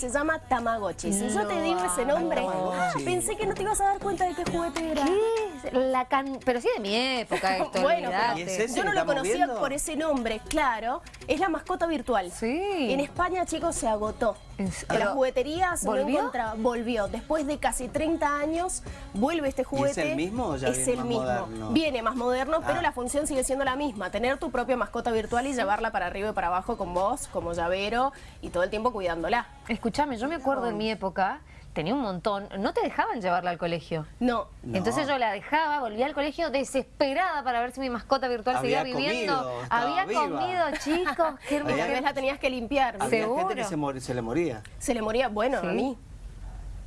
Se llama Tamagotchi. Si yo te digo ese nombre, pensé que no te ibas a dar cuenta de qué juguete era. ¿Qué? La can... Pero sí de mi época esto, Bueno, olvidate. ¿Y es yo no lo conocía viendo? por ese nombre, claro. Es la mascota virtual. Sí. En España, chicos, se agotó. ¿En las jugueterías no ¿Volvió? encontraba- volvió. Después de casi 30 años, vuelve este juguete. el mismo o ya Es viene el más mismo. moderno? Viene más moderno, pero Ah. la función sigue siendo la misma. Tener tu propia mascota virtual y llevarla para arriba y para abajo con vos, como llavero, y todo el tiempo cuidándola. Escuchame, yo me acuerdo en mi época, tenía un montón, no te dejaban llevarla al colegio. No. No. Entonces yo la dejaba, volvía al colegio desesperada para ver si mi mascota virtual Había seguía viviendo. comido, Había viva. comido, chicos, qué hermoso. Tal vez la tenías que limpiar. Había Seguro. gente que se, mor- se le moría. Se le moría, bueno, Sí. a mí.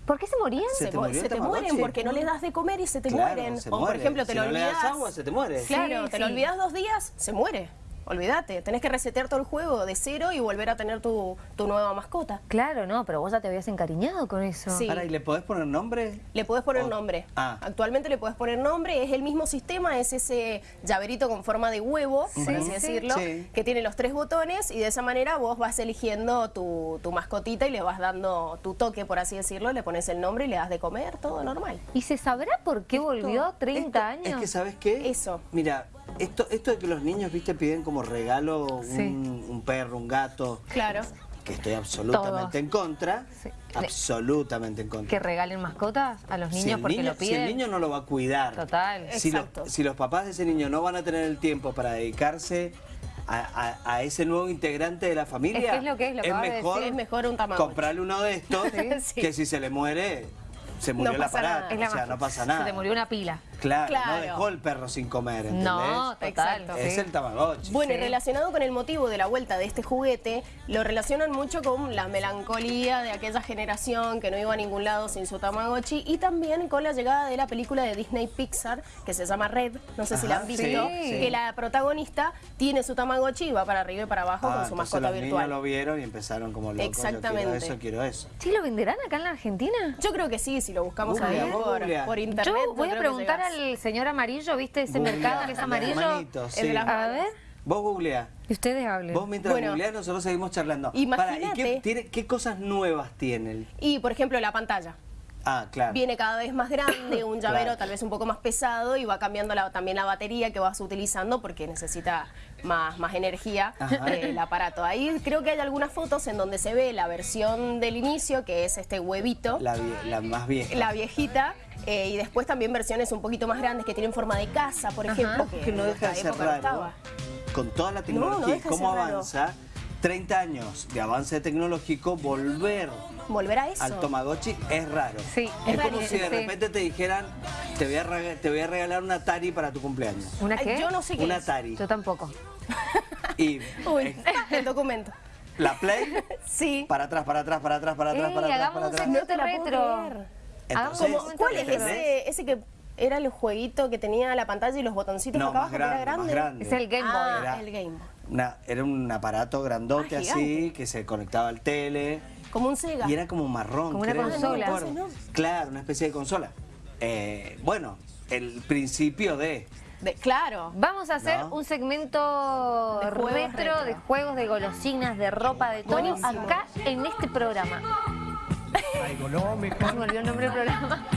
¿Por qué se morían? ¿Se te se mueren porque no le das de comer y se te Claro, mueren. se o por ejemplo, te Si lo no le das olvidas. agua, se te muere. Claro, Sí, te lo olvidas dos días, se muere. Olvídate, tenés que resetear todo el juego de cero y volver a tener tu, tu nueva mascota. Claro, no, pero vos ya te habías encariñado con eso. Sí. Pará, ¿y le podés poner nombre? Le podés poner nombre. Ah. Actualmente le podés poner nombre, es el mismo sistema, es ese llaverito con forma de huevo, por así sí. decirlo, Sí. que tiene los tres botones y de esa manera vos vas eligiendo tu, tu mascotita y le vas dando tu toque, por así decirlo, le pones el nombre y le das de comer, todo normal. ¿Y se sabrá por qué volvió 30 Esto- años? Es que, ¿sabes qué? Eso. Mira, esto, esto de que los niños, viste, piden como regalo un, Sí. un perro, un gato, Claro. que estoy absolutamente Todos. en contra. Sí. Absolutamente en contra. ¿Que regalen mascotas a los niños si el porque niño, lo si piden? el niño no lo va a cuidar. Total. Si, lo- Exacto. si los papás de ese niño no van a tener el tiempo para dedicarse a, a- a ese nuevo integrante de la familia, Es que es lo que es, lo de mejor, decir. Es mejor un Tamagotchi. comprarle uno de estos Sí. que si se le muere, se murió No el aparato. o sea, no pasa nada. Se te murió una pila. Claro, Claro. no dejó el perro sin comer, ¿entendés? No, total. Exacto. Es sí. el Tamagotchi. Bueno, y relacionado con el motivo de la vuelta de este juguete, lo relacionan mucho con la melancolía de aquella generación que no iba a ningún lado sin su Tamagotchi y también con la llegada de la película de Disney Pixar que se llama Red, no sé si la han visto, sí, sí. que la protagonista tiene su Tamagotchi y va para arriba y para abajo Ah, con su entonces mascota los virtual. niños lo vieron y empezaron como locos. Exactamente. Yo quiero eso, quiero eso. ¿Sí lo venderán acá en la Argentina? Yo creo que sí, si lo buscamos por, internet. Yo voy a preguntar al señor amarillo, ¿viste ese mercado que es amarillo? El sí. de las A ver, Vos googleá. y ustedes hablen. Vos mientras Bueno. googleás nosotros seguimos charlando. Imagínate. Pará, ¿y qué, tiene- qué cosas nuevas tiene? el- Y, por ejemplo, la pantalla. Ah, claro. Viene cada vez más grande, un llavero Claro. tal vez un poco más pesado y va cambiando la- también la batería que vas utilizando porque necesita más, más energía Ajá. eh, el aparato. Ahí creo que hay algunas fotos en donde se ve la versión del inicio, que es este huevito, la, La, vie- la más vieja. viejita, eh, y después también versiones un poquito más grandes que tienen forma de casa, por ejemplo, que no deja de ser no raro. estaba. Con toda la no tecnología y cómo raro. Avanza, 30 años de avance tecnológico, volver Volver a eso. al Tamagotchi es raro. Sí, Es es como si de sí. repente te dijeran, te voy, a te voy a regalar un Atari para tu cumpleaños. ¿Una qué? Yo no sé qué Un es. Atari. Yo tampoco. Y Uy, eh, el documento. la Play, Sí. para atrás, para atrás, para atrás, para atrás, Ey, para atrás, para atrás. No te la puedo retro. Entonces, ¿Cuál es ese, ese que era el jueguito que tenía la pantalla y los botoncitos No, acá más abajo, que era grande, grande? Es el Game Boy. Ah, Era- el Game Boy. Una- era un aparato grandote Ah, así, que se conectaba al tele. Como un Sega. Y era como marrón. Como una creo, no me consola. Ah, no, entonces Claro, una especie de consola. Eh, bueno, el principio de... De- claro. Vamos a hacer ¿No? un segmento De retro, retro. de juegos, de golosinas, de ropa, de todo, Buenísimo. acá en este programa. Se me olvidó el nombre del programa.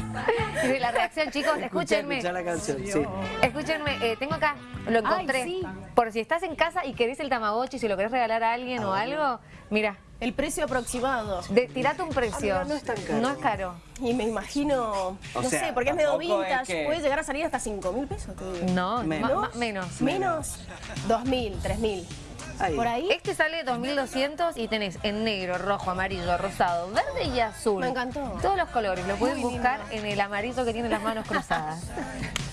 La reacción, chicos, escúchenme. escuchá la canción, sí. Escúchenme, eh, tengo acá, lo encontré. Ay, sí. Por si estás en casa y querés el Tamagotchi, si lo querés regalar a alguien o Ah, algo, mira, El precio aproximado. de, tirate un precio. Ah, mira, no es tan caro. No es caro. Y me imagino, O no sea, sé, porque es medio es vintage. que- Puede llegar a salir hasta 5 mil pesos. No, Menos. menos. Menos. 2 mil, 3 mil. Ahí. Por ahí. Este sale 2200 y tenés en negro, rojo, amarillo, rosado, verde y azul. Me encantó. Todos los colores. Lo pueden buscar lindo. en el amarillo que tiene las manos cruzadas.